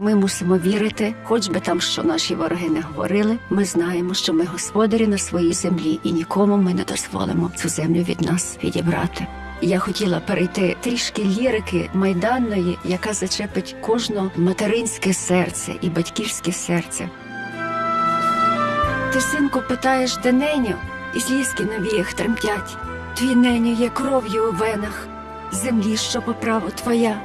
Ми мусимо вірити, хоч би там що наші вороги не говорили. Ми знаємо, що ми господарі на своїй землі, і нікому ми не дозволимо цю землю від нас відібрати. Я хотіла перейти трішки лірики майданної, яка зачепить кожне материнське серце і батьківське серце. Ти, синку, питаєш, де неню, і слізки на віях тремтять. Твій неню є кров'ю у венах, землі, що по праву твоя.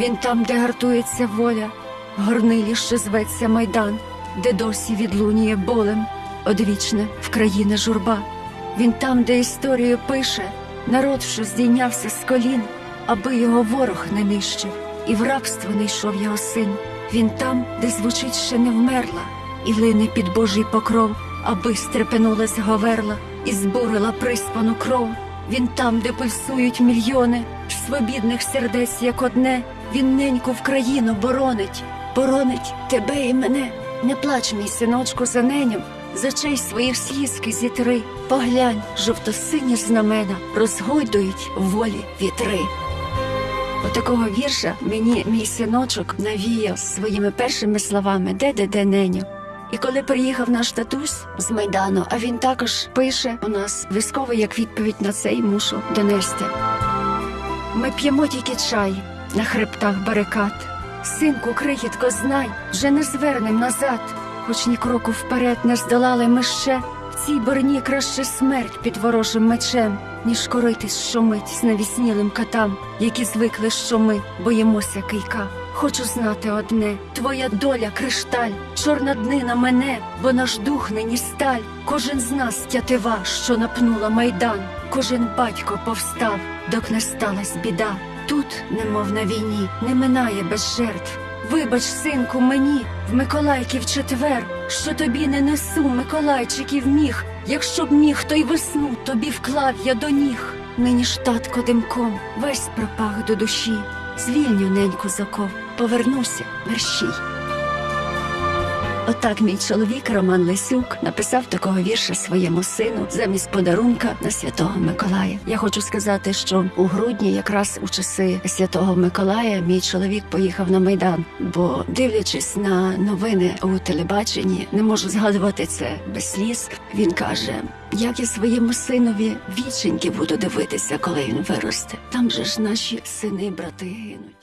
Він там, де гартується воля, горнилі, зветься майдан, де досі відлунює болем, одвічне в країни журба. Він там, де історію пише, народ, що здійнявся з колін, аби його ворог не нищив, і в рабство не йшов його син. Він там, де звучить ще не вмерла, і лине під Божий покров, аби стрепенулась говерла і збурила приспану кров. Він там, де пульсують мільйони свобідних сердець, як одне, він неньку в країну боронить, боронить тебе і мене. Не плач, мій синочку, за неню, за честь своїх слізки зітри. Поглянь, жовто-сині знамена розгойдують волі вітри. Отакого вірша мені мій синочок навіяв своїми першими словами де де де неню. І коли приїхав наш татусь з майдану, а він також пише у нас військово як відповідь на це й мушу донести. Ми п'ємо тільки чай на хребтах барикад. Синку, крихітко, знай, вже не звернем назад, хоч ні кроку вперед не здолали ми ще. В цій борні краще смерть під ворожим мечем, ніж коритись щомить з навіснілим катам, які звикли, що ми боїмося кийка. Хочу знати одне, твоя доля кришталь, чорна днина мене, бо наш дух нині сталь. Кожен з нас тятива, що напнула майдан, кожен батько повстав, док не сталась біда. Тут, немов на війні, не минає без жертв. Вибач, синку, мені в Миколайків четвер, що тобі не несу Миколайчиків міг. Якщо б міг, то й весну тобі вклав я до ніг. Нині ж татко димком весь пропах до душі. Звільню неньку заков, повернуся мерщій. Отак мій чоловік Роман Лисюк написав такого вірша своєму сину замість подарунка на святого Миколая. Я хочу сказати, що у грудні, якраз у часи святого Миколая, мій чоловік поїхав на майдан. Бо, дивлячись на новини у телебаченні, не можу згадувати це без сліз. Він каже: як я своєму синові віченьки буду дивитися, коли він виросте. Там же ж наші сини, брати гинуть.